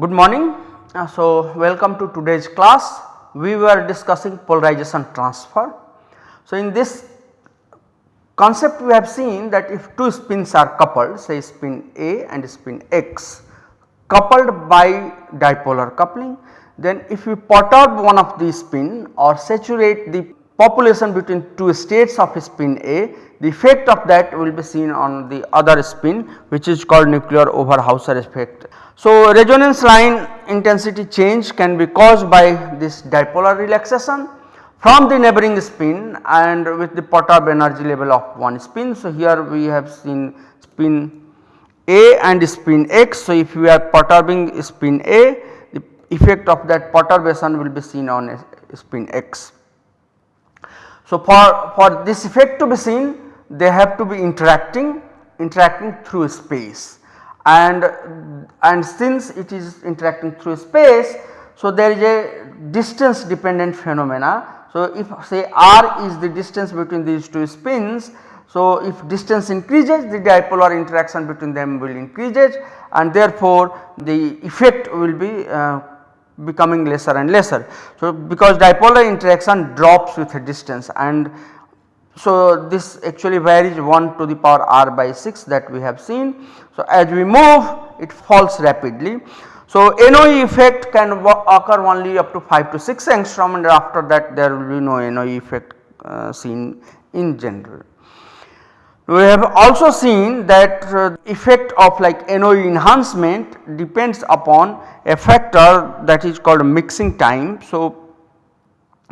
Good morning. Uh, so, welcome to today's class. We were discussing polarization transfer. So, in this concept we have seen that if two spins are coupled say spin A and spin X coupled by dipolar coupling then if we perturb one of the spin or saturate the population between two states of spin A the effect of that will be seen on the other spin which is called nuclear Overhauser effect. So, resonance line intensity change can be caused by this dipolar relaxation from the neighboring spin and with the perturbed energy level of one spin. So, here we have seen spin A and spin X. So, if we are perturbing spin A the effect of that perturbation will be seen on spin X. So, for, for this effect to be seen they have to be interacting interacting through space and and since it is interacting through space so there is a distance dependent phenomena so, if say r is the distance between these two spins, so if distance increases the dipolar interaction between them will increases and therefore the effect will be uh, becoming lesser and lesser. So, because dipolar interaction drops with a distance and so this actually varies 1 to the power r by 6 that we have seen. So, as we move it falls rapidly. So, NOE effect can occur only up to 5 to 6 angstrom and after that there will be no NOE effect uh, seen in general. We have also seen that uh, effect of like NOE enhancement depends upon a factor that is called mixing time. So,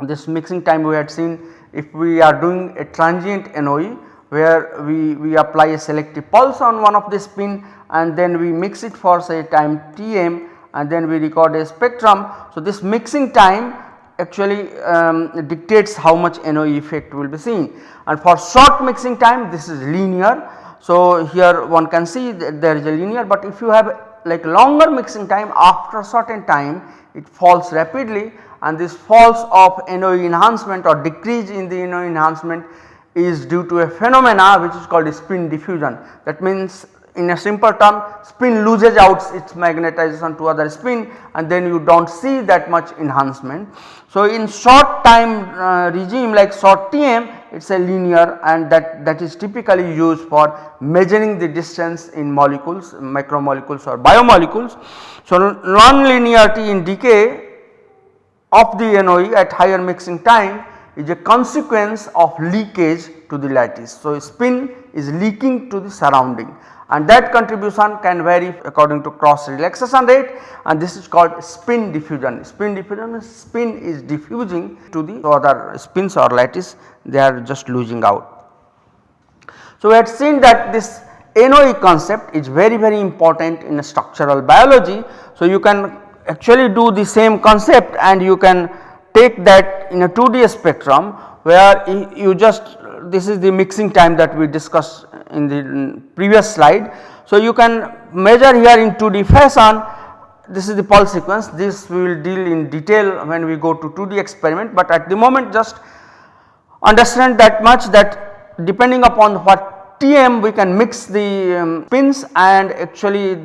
this mixing time we had seen if we are doing a transient NOE where we, we apply a selective pulse on one of the spin and then we mix it for say time Tm and then we record a spectrum. So, this mixing time actually um, dictates how much NOE effect will be seen and for short mixing time this is linear. So, here one can see that there is a linear but if you have like longer mixing time after a certain time it falls rapidly and this falls of NOE enhancement or decrease in the NOE enhancement is due to a phenomena which is called spin diffusion. That means in a simple term spin loses out its magnetization to other spin and then you do not see that much enhancement. So, in short time uh, regime like short TM it is a linear and that, that is typically used for measuring the distance in molecules macromolecules or biomolecules. So, non-linearity in decay of the NOE at higher mixing time is a consequence of leakage to the lattice. So, spin is leaking to the surrounding and that contribution can vary according to cross relaxation rate and this is called spin diffusion. Spin diffusion spin is diffusing to the other spins or lattice they are just losing out. So, we had seen that this NOE concept is very very important in structural biology. So, you can actually do the same concept and you can take that in a 2D spectrum where you just this is the mixing time that we discussed in the previous slide. So, you can measure here in 2D fashion this is the pulse sequence this we will deal in detail when we go to 2D experiment, but at the moment just understand that much that depending upon what TM we can mix the um, pins and actually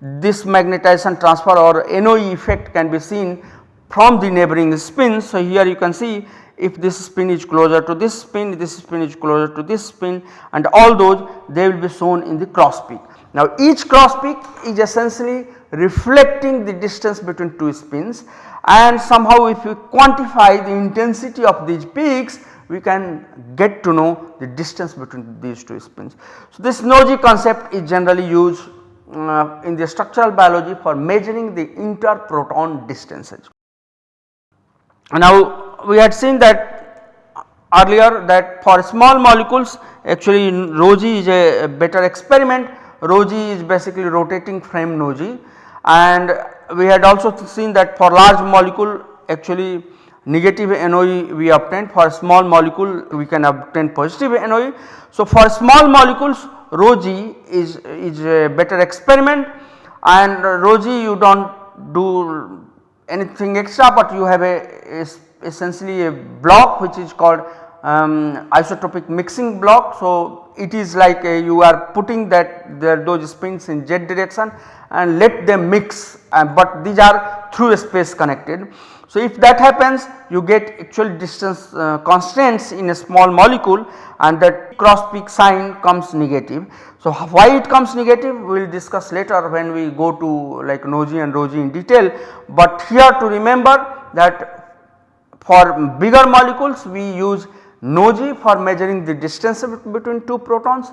this magnetization transfer or NOE effect can be seen from the neighboring spins. So, here you can see if this spin is closer to this spin, this spin is closer to this spin and all those they will be shown in the cross peak. Now each cross peak is essentially reflecting the distance between two spins and somehow if we quantify the intensity of these peaks we can get to know the distance between these two spins. So this NOESY concept is generally used uh, in the structural biology for measuring the interproton distances. Now we had seen that earlier that for small molecules actually ROESY is a better experiment. ROESY is basically rotating frame g. And we had also seen that for large molecule actually negative NOE we obtained. For small molecule we can obtain positive NOE. So, for small molecules ROESY is, is a better experiment. And ROESY you do not do anything extra but you have a, a essentially a block which is called um, isotropic mixing block. So, it is like a, you are putting that there those spins in z direction and let them mix uh, but these are through a space connected. So, if that happens you get actual distance uh, constraints in a small molecule and that cross peak sign comes negative. So, why it comes negative we will discuss later when we go to like NOESY and ROESY in detail, but here to remember that for bigger molecules we use NOESY for measuring the distance between two protons.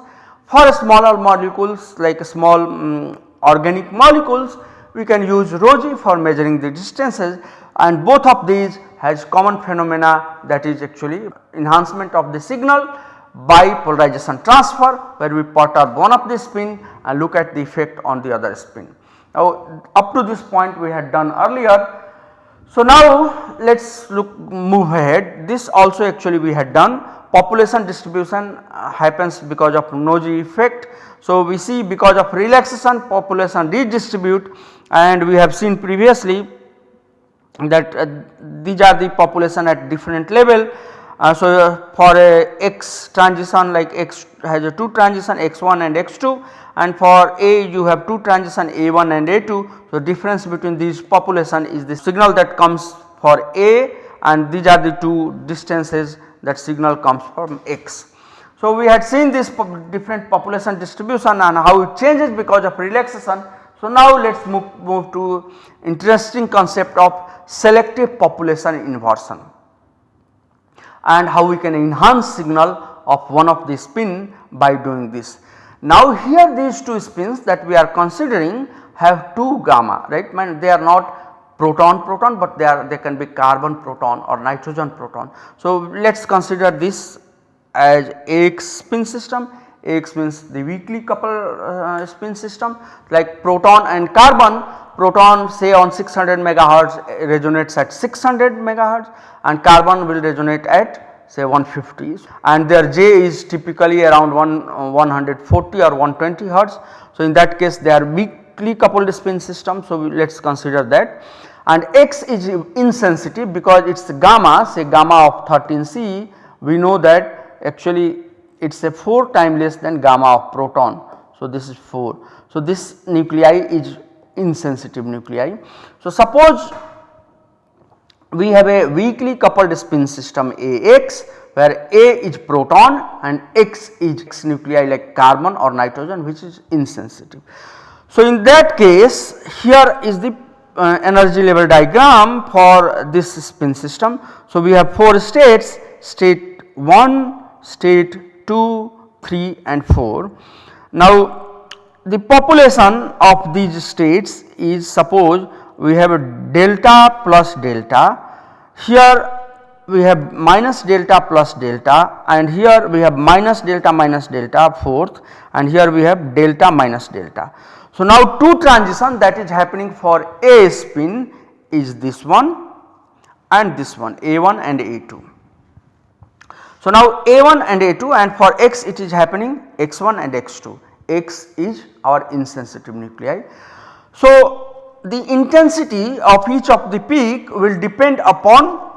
For smaller molecules like small um, organic molecules we can use Rho for measuring the distances and both of these has common phenomena that is actually enhancement of the signal by polarization transfer where we perturb one of the spin and look at the effect on the other spin. Now up to this point we had done earlier. So now let us look move ahead this also actually we had done population distribution uh, happens because of Noji effect. So we see because of relaxation population redistribute and we have seen previously that uh, these are the population at different level. Uh, so, uh, for a x transition like x has a 2 transition x1 and x2 and for A you have 2 transition A1 and A2. So, difference between these population is the signal that comes for A and these are the two distances that signal comes from x. So, we had seen this different population distribution and how it changes because of relaxation so, now let us move, move to interesting concept of selective population inversion and how we can enhance signal of one of the spin by doing this. Now here these two spins that we are considering have two gamma right? They are not proton proton but they are they can be carbon proton or nitrogen proton. So let us consider this as AX spin system. X means the weakly coupled uh, spin system. Like proton and carbon proton say on 600 megahertz resonates at 600 megahertz and carbon will resonate at say 150 and their J is typically around 1, uh, 140 or 120 hertz. So, in that case they are weakly coupled spin system. So, let us consider that and X is insensitive because it is gamma say gamma of 13 C we know that actually it is a 4 time less than gamma of proton. So, this is 4. So, this nuclei is insensitive nuclei. So, suppose we have a weakly coupled spin system AX where A is proton and X is X nuclei like carbon or nitrogen which is insensitive. So, in that case here is the uh, energy level diagram for this spin system. So, we have 4 states state 1, state 2, 3 and 4. Now the population of these states is suppose we have a delta plus delta, here we have minus delta plus delta and here we have minus delta minus delta fourth and here we have delta minus delta. So now two transition that is happening for A spin is this one and this one A1 and A2. So, now A1 and A2 and for X it is happening X1 and X2, X is our insensitive nuclei. So, the intensity of each of the peak will depend upon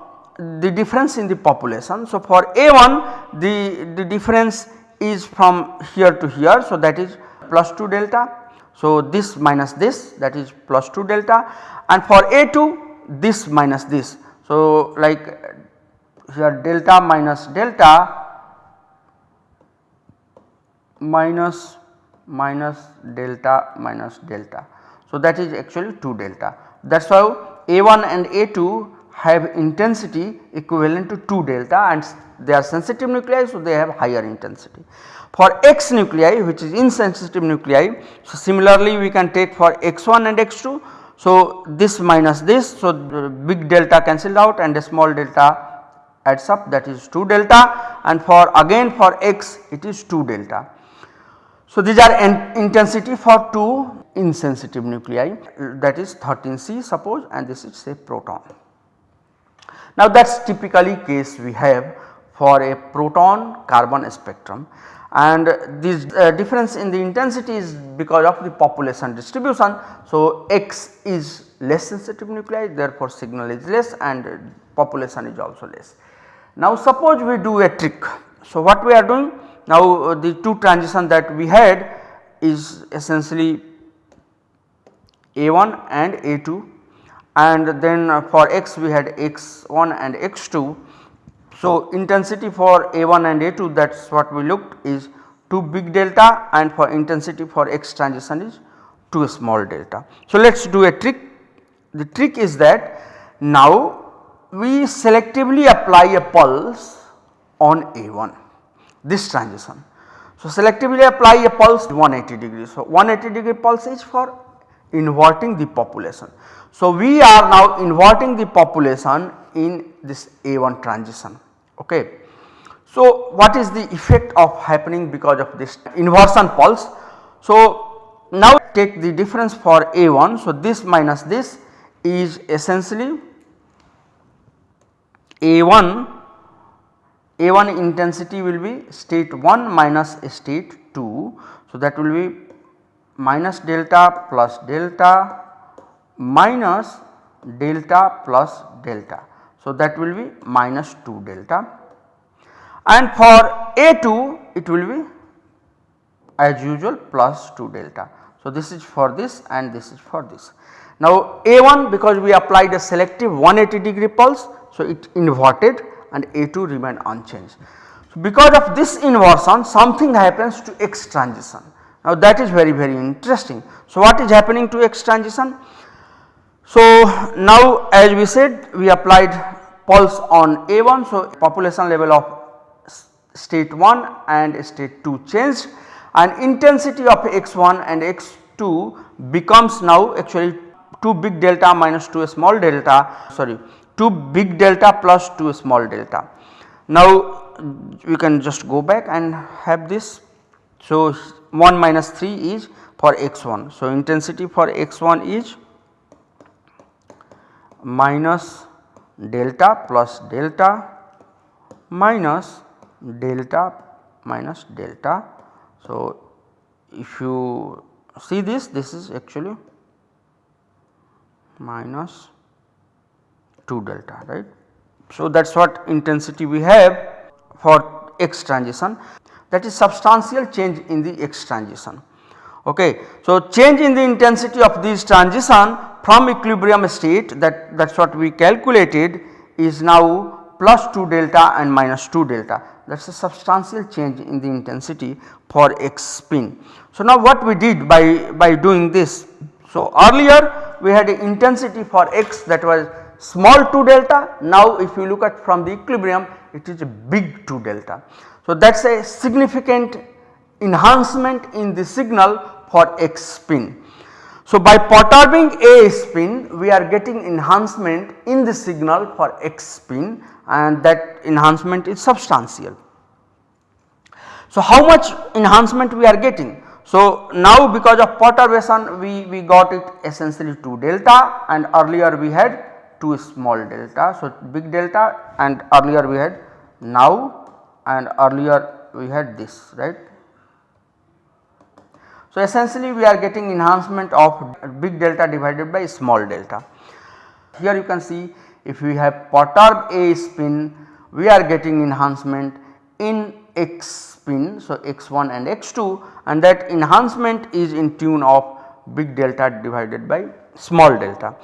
the difference in the population. So, for A1 the, the difference is from here to here. So, that is plus 2 delta. So, this minus this that is plus 2 delta and for A2 this minus this. So, like here delta minus delta minus minus delta minus delta. So, that is actually 2 delta that is why A1 and A2 have intensity equivalent to 2 delta and they are sensitive nuclei. So, they have higher intensity. For X nuclei which is insensitive nuclei, so similarly we can take for X1 and X2. So, this minus this, so big delta cancelled out and a small delta adds up that is 2 delta and for again for x it is 2 delta. So, these are intensity for 2 insensitive nuclei that is 13 C suppose and this is say proton. Now that is typically case we have for a proton carbon spectrum and this uh, difference in the intensity is because of the population distribution. So, X is less sensitive nuclei therefore signal is less and population is also less. Now suppose we do a trick. So what we are doing now uh, the two transition that we had is essentially A1 and A2 and then for x we had x1 and x2. So intensity for A1 and A2 that is what we looked is 2 big delta and for intensity for x transition is 2 small delta. So let us do a trick the trick is that now we selectively apply a pulse on A1 this transition. So selectively apply a pulse 180 degree. So 180 degree pulse is for inverting the population. So we are now inverting the population in this A1 transition okay. So what is the effect of happening because of this inversion pulse. So now take the difference for A1 so this minus this is essentially A1, A1 intensity will be state 1 minus state 2. So, that will be minus delta plus delta minus delta plus delta. So, that will be minus 2 delta and for A2 it will be as usual plus 2 delta. So, this is for this and this is for this. Now A1 because we applied a selective 180 degree pulse so it inverted and A2 remained unchanged. So because of this inversion something happens to X transition. Now that is very very interesting. So what is happening to X transition? So now as we said we applied pulse on A1 so population level of state 1 and state 2 changed and intensity of x1 and x2 becomes now actually 2 big delta minus 2 small delta sorry 2 big delta plus 2 small delta. Now we can just go back and have this. So 1 minus 3 is for x1. So intensity for x1 is minus delta plus delta minus delta minus delta. So if you see this this is actually minus 2 delta right. So that is what intensity we have for X transition that is substantial change in the X transition. Okay. So change in the intensity of this transition from equilibrium state that that is what we calculated is now plus 2 delta and minus 2 delta that is a substantial change in the intensity for X spin. So now what we did by, by doing this so, earlier we had a intensity for x that was small 2 delta now if you look at from the equilibrium it is a big 2 delta. So, that is a significant enhancement in the signal for x spin. So, by perturbing A spin we are getting enhancement in the signal for x spin and that enhancement is substantial. So, how much enhancement we are getting? So, now because of perturbation we, we got it essentially 2 delta and earlier we had 2 small delta. So, big delta and earlier we had now and earlier we had this right. So, essentially we are getting enhancement of big delta divided by small delta. Here you can see if we have perturbed A spin we are getting enhancement in x spin so x1 and x2 and that enhancement is in tune of big delta divided by small delta.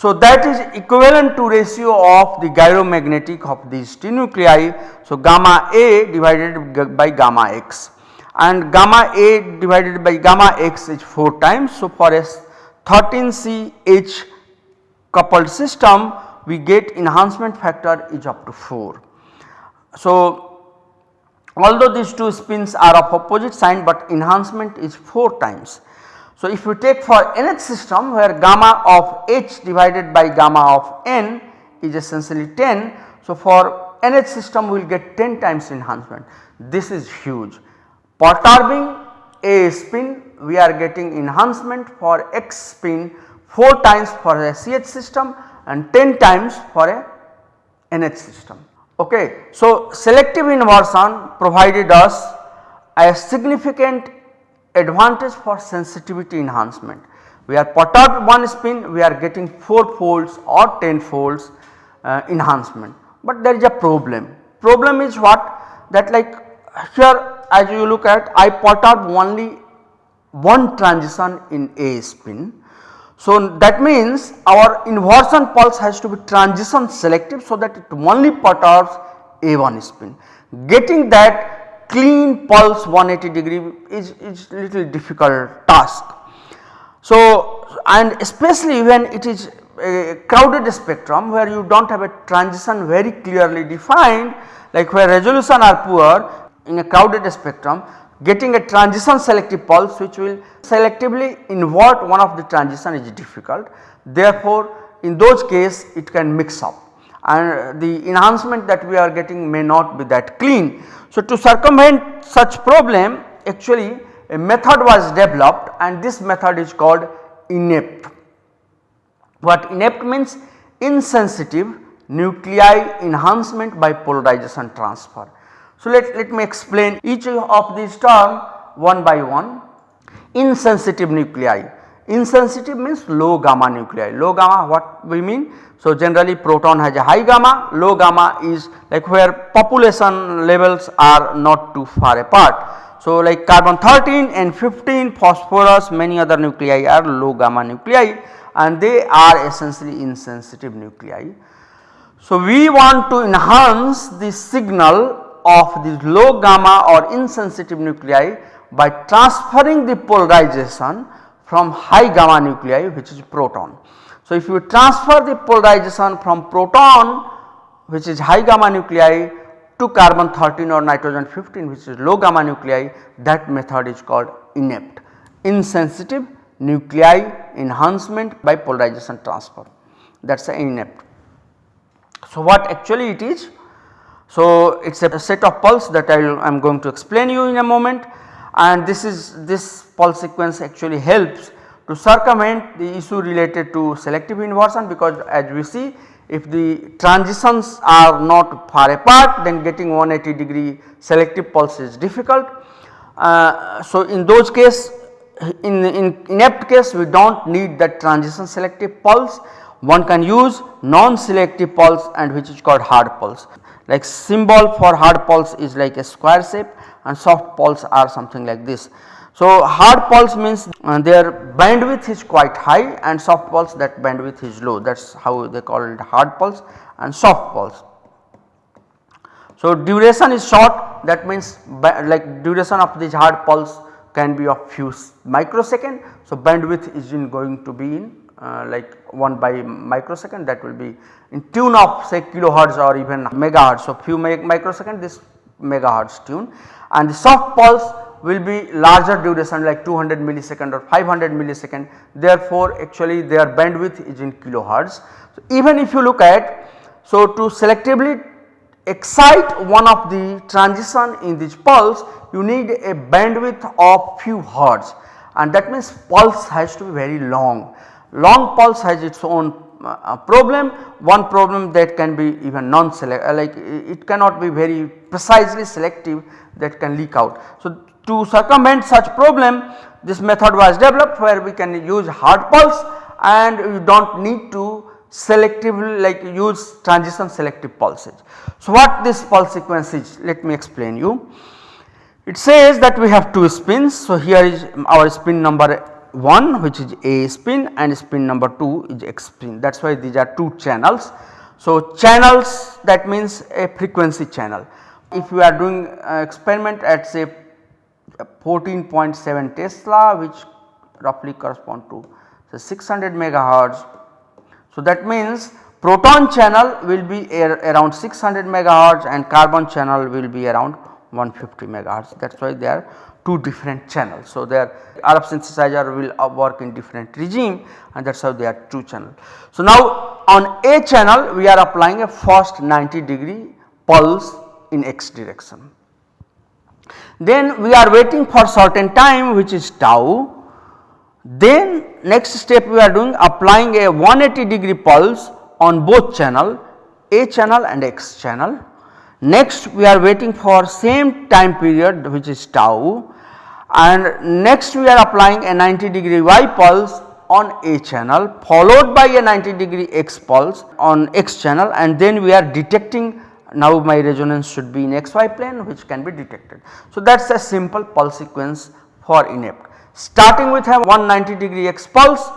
So that is equivalent to ratio of the gyromagnetic of these two nuclei. So gamma A divided by gamma x and gamma A divided by gamma x is 4 times. So for a 13CH coupled system we get enhancement factor is up to 4. So although these two spins are of opposite sign but enhancement is 4 times. So, if you take for NH system where gamma of h divided by gamma of n is essentially 10. So, for NH system we will get 10 times enhancement this is huge. Perturbing a spin we are getting enhancement for x spin 4 times for a ch system and 10 times for a NH system. Okay. So, selective inversion provided us a significant advantage for sensitivity enhancement. We are perturbed one spin we are getting 4 folds or 10 folds uh, enhancement, but there is a problem. Problem is what that like here as you look at I put perturb only one transition in A spin. So that means our inversion pulse has to be transition selective so that it only perturbs A1 spin. Getting that clean pulse 180 degree is, is little difficult task. So and especially when it is a crowded spectrum where you do not have a transition very clearly defined like where resolution are poor in a crowded spectrum getting a transition selective pulse which will selectively invert one of the transition is difficult. Therefore, in those case it can mix up and the enhancement that we are getting may not be that clean. So, to circumvent such problem actually a method was developed and this method is called INEPT. What INEPT means insensitive nuclei enhancement by polarization transfer. So, let, let me explain each of these term one by one. Insensitive nuclei, insensitive means low gamma nuclei, low gamma what we mean? So, generally proton has a high gamma, low gamma is like where population levels are not too far apart. So, like carbon 13 and 15 phosphorus many other nuclei are low gamma nuclei and they are essentially insensitive nuclei. So, we want to enhance the signal of the low gamma or insensitive nuclei by transferring the polarization from high gamma nuclei which is proton. So, if you transfer the polarization from proton which is high gamma nuclei to carbon 13 or nitrogen 15 which is low gamma nuclei that method is called INEPT insensitive nuclei enhancement by polarization transfer that is INEPT. So, what actually it is so, it is a set of pulse that I am going to explain you in a moment and this is this pulse sequence actually helps to circumvent the issue related to selective inversion because as we see if the transitions are not far apart then getting 180 degree selective pulse is difficult. Uh, so, in those case in, in INEPT case we do not need that transition selective pulse one can use non selective pulse and which is called hard pulse like symbol for hard pulse is like a square shape and soft pulse are something like this. So, hard pulse means uh, their bandwidth is quite high and soft pulse that bandwidth is low that is how they call it hard pulse and soft pulse. So, duration is short that means like duration of this hard pulse can be of few microsecond. So, bandwidth is in going to be in uh, like 1 by microsecond that will be in tune of say kilohertz or even megahertz. So, few microsecond this megahertz tune and the soft pulse will be larger duration like 200 millisecond or 500 millisecond therefore, actually their bandwidth is in kilohertz. So, even if you look at so to selectively excite one of the transition in this pulse you need a bandwidth of few hertz and that means pulse has to be very long. Long pulse has its own uh, problem one problem that can be even non select uh, like it cannot be very precisely selective that can leak out. So, to circumvent such problem this method was developed where we can use hard pulse and you do not need to selectively like use transition selective pulses. So, what this pulse sequence is let me explain you. It says that we have two spins. So, here is our spin number 1 which is A spin and spin number 2 is X spin that is why these are two channels. So, channels that means a frequency channel. If you are doing uh, experiment at say 14.7 Tesla which roughly correspond to say 600 megahertz. So, that means proton channel will be around 600 megahertz and carbon channel will be around 150 megahertz that is why they are two different channels. So, their RF synthesizer will uh, work in different regime and that is how they are two channel. So, now on A channel we are applying a first 90 degree pulse in x direction. Then we are waiting for certain time which is tau. Then next step we are doing applying a 180 degree pulse on both channel A channel and X channel next we are waiting for same time period which is tau and next we are applying a 90 degree y pulse on A channel followed by a 90 degree x pulse on x channel and then we are detecting now my resonance should be in xy plane which can be detected. So, that is a simple pulse sequence for INEPT starting with a 190 degree x pulse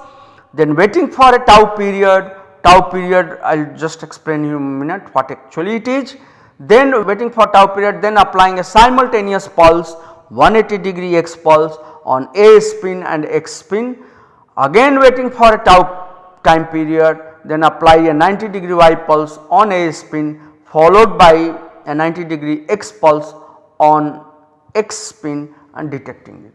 then waiting for a tau period, tau period I will just explain you in a minute what actually it is. Then waiting for tau period then applying a simultaneous pulse 180 degree x pulse on A spin and x spin again waiting for a tau time period then apply a 90 degree y pulse on A spin followed by a 90 degree x pulse on x spin and detecting it.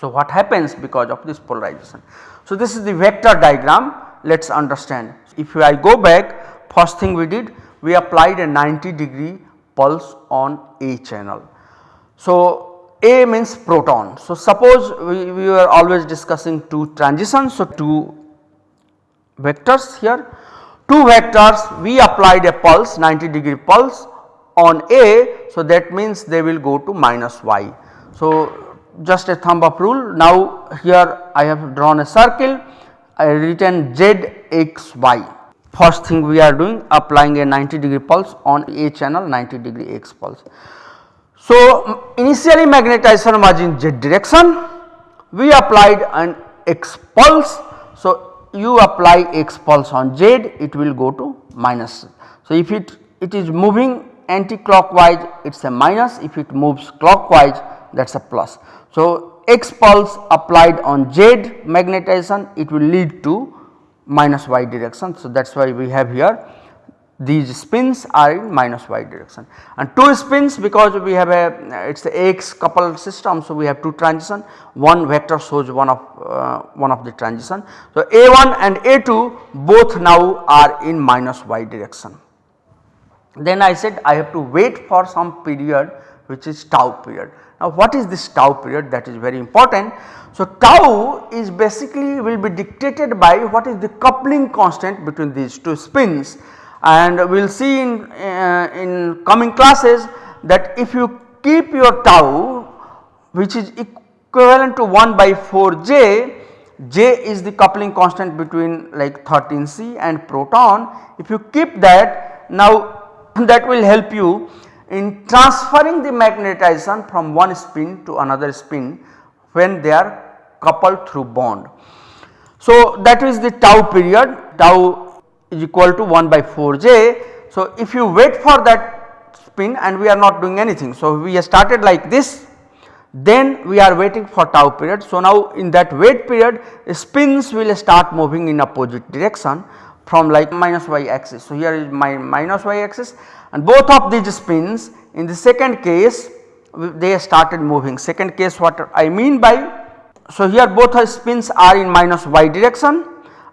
So, what happens because of this polarization? So, this is the vector diagram let us understand. If I go back first thing we did we applied a 90 degree pulse on A channel. So, A means proton. So, suppose we, we were always discussing two transitions. So, two vectors here two vectors we applied a pulse 90 degree pulse on A. So, that means they will go to minus y. So, just a thumb up rule. Now here I have drawn a circle, I written z x y. First thing we are doing applying a 90 degree pulse on A channel 90 degree x pulse. So initially magnetization was in z direction, we applied an x pulse. So you apply x pulse on z it will go to minus. So if it, it is moving anti-clockwise it is a minus if it moves clockwise that is a plus. So, X pulse applied on Z magnetization it will lead to minus y direction. So, that is why we have here these spins are in minus y direction and two spins because we have a it is a X coupled system. So, we have two transition one vector shows one of uh, one of the transition. So, A1 and A2 both now are in minus y direction. Then I said I have to wait for some period which is tau period. Now what is this tau period that is very important. So tau is basically will be dictated by what is the coupling constant between these two spins and we will see in, uh, in coming classes that if you keep your tau which is equivalent to 1 by 4 j, j is the coupling constant between like 13 C and proton. If you keep that now that will help you in transferring the magnetization from one spin to another spin when they are coupled through bond. So, that is the tau period tau is equal to 1 by 4 j. So, if you wait for that spin and we are not doing anything. So, we started like this then we are waiting for tau period. So, now in that wait period spins will start moving in opposite direction from like minus y axis. So, here is my minus y axis and both of these spins in the second case they started moving. Second case what I mean by so here both spins are in minus y direction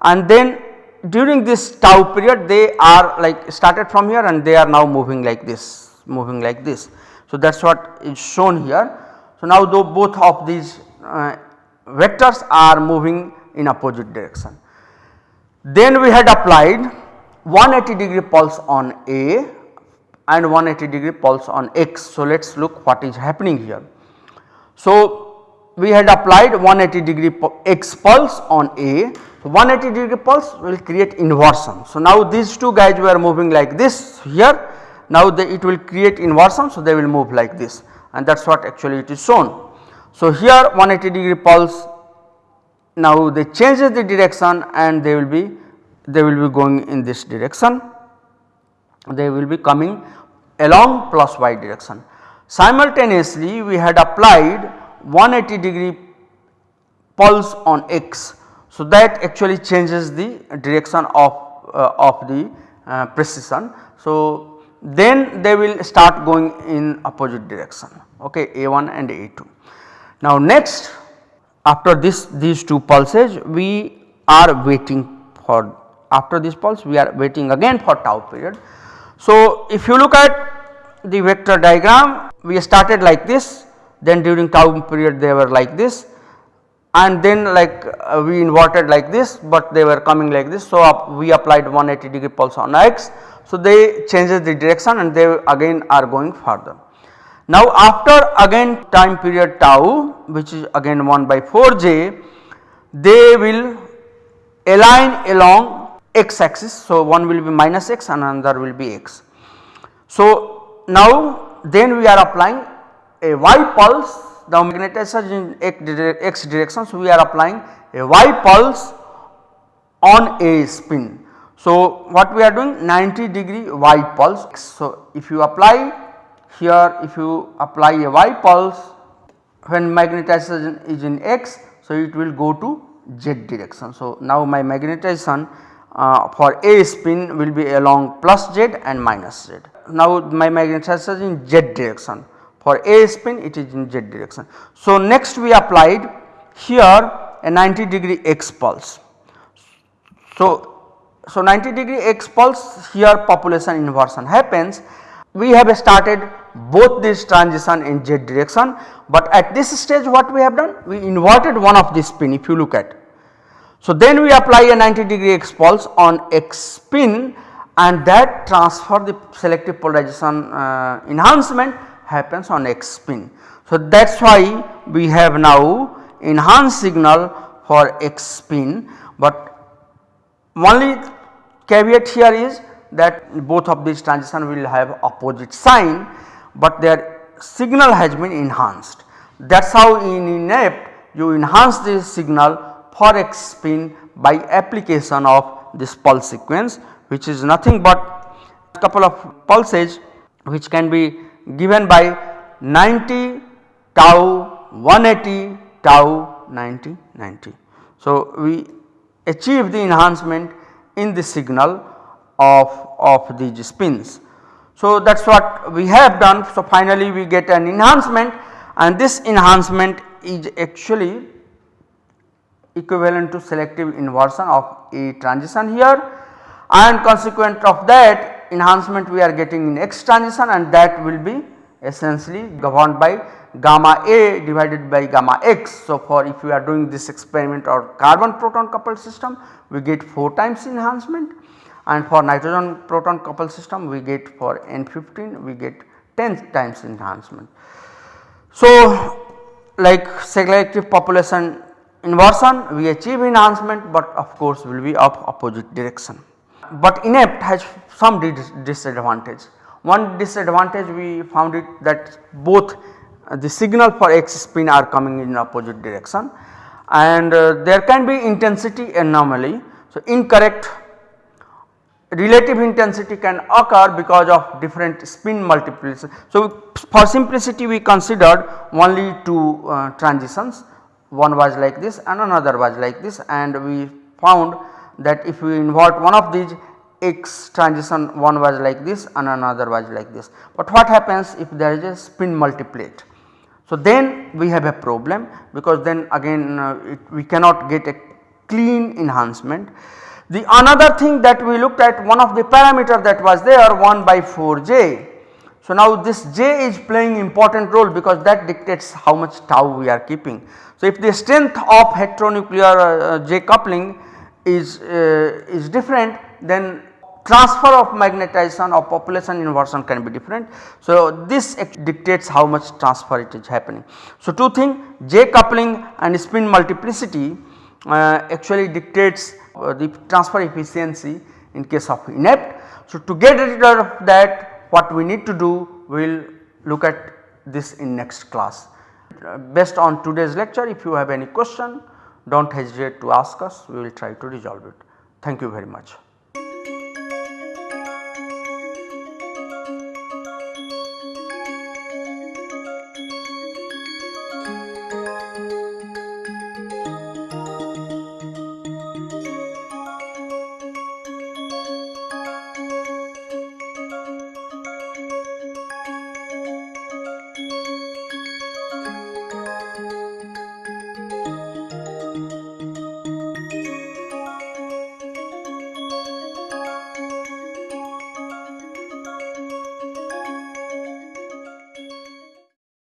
and then during this tau period they are like started from here and they are now moving like this moving like this. So that is what is shown here. So now though both of these uh, vectors are moving in opposite direction. Then we had applied 180 degree pulse on A and 180 degree pulse on x. So, let us look what is happening here. So, we had applied 180 degree x pulse on A. So, 180 degree pulse will create inversion. So, now these two guys were moving like this here now they, it will create inversion. So, they will move like this and that is what actually it is shown. So, here 180 degree pulse now they changes the direction and they will be they will be going in this direction they will be coming along plus y direction. Simultaneously we had applied 180 degree pulse on x. So, that actually changes the direction of, uh, of the uh, precession. So, then they will start going in opposite direction okay A1 and A2. Now next after this these two pulses we are waiting for after this pulse we are waiting again for tau period so, if you look at the vector diagram we started like this then during tau period they were like this and then like uh, we inverted like this but they were coming like this. So, up we applied 180 degree pulse on x. So, they changes the direction and they again are going further. Now, after again time period tau which is again 1 by 4 j they will align along x axis. So, one will be minus x and another will be x. So, now then we are applying a y pulse the magnetization in x direction. So, we are applying a y pulse on a spin. So, what we are doing 90 degree y pulse. So, if you apply here if you apply a y pulse when magnetization is in x. So, it will go to z direction. So, now my magnetization uh, for a spin will be along plus z and minus z. Now, my magnetization in z direction for a spin it is in z direction. So, next we applied here a 90 degree x pulse. So, so 90 degree x pulse here population inversion happens we have started both these transition in z direction, but at this stage what we have done we inverted one of the spin if you look at. So, then we apply a 90 degree x pulse on x spin and that transfer the selective polarization uh, enhancement happens on x spin. So, that is why we have now enhanced signal for x spin, but only caveat here is that both of these transition will have opposite sign, but their signal has been enhanced. That is how in INEPT you enhance this signal for x spin by application of this pulse sequence which is nothing but a couple of pulses which can be given by 90 tau 180 tau 90 90. So, we achieve the enhancement in the signal of, of these spins. So, that is what we have done. So, finally, we get an enhancement and this enhancement is actually equivalent to selective inversion of a transition here and consequent of that enhancement we are getting in X transition and that will be essentially governed by gamma A divided by gamma X. So, for if we are doing this experiment or carbon proton coupled system we get 4 times enhancement and for nitrogen proton coupled system we get for N15 we get 10 times enhancement. So, like selective population inversion we achieve enhancement but of course will be of opposite direction. But INEPT has some disadvantage. One disadvantage we found it that both uh, the signal for X spin are coming in opposite direction and uh, there can be intensity anomaly. So, incorrect relative intensity can occur because of different spin multiples. So, for simplicity we considered only two uh, transitions one was like this and another was like this and we found that if we invert one of these x transition one was like this and another was like this. But what happens if there is a spin multiplet? So, then we have a problem because then again uh, it, we cannot get a clean enhancement. The another thing that we looked at one of the parameter that was there 1 by 4 j. So, now this j is playing important role because that dictates how much tau we are keeping. So, if the strength of heteronuclear uh, j coupling is, uh, is different then transfer of magnetization or population inversion can be different. So, this dictates how much transfer it is happening. So, two things j coupling and spin multiplicity uh, actually dictates uh, the transfer efficiency in case of INEPT. So, to get rid of that what we need to do we will look at this in next class. Uh, based on today's lecture if you have any question do not hesitate to ask us we will try to resolve it. Thank you very much.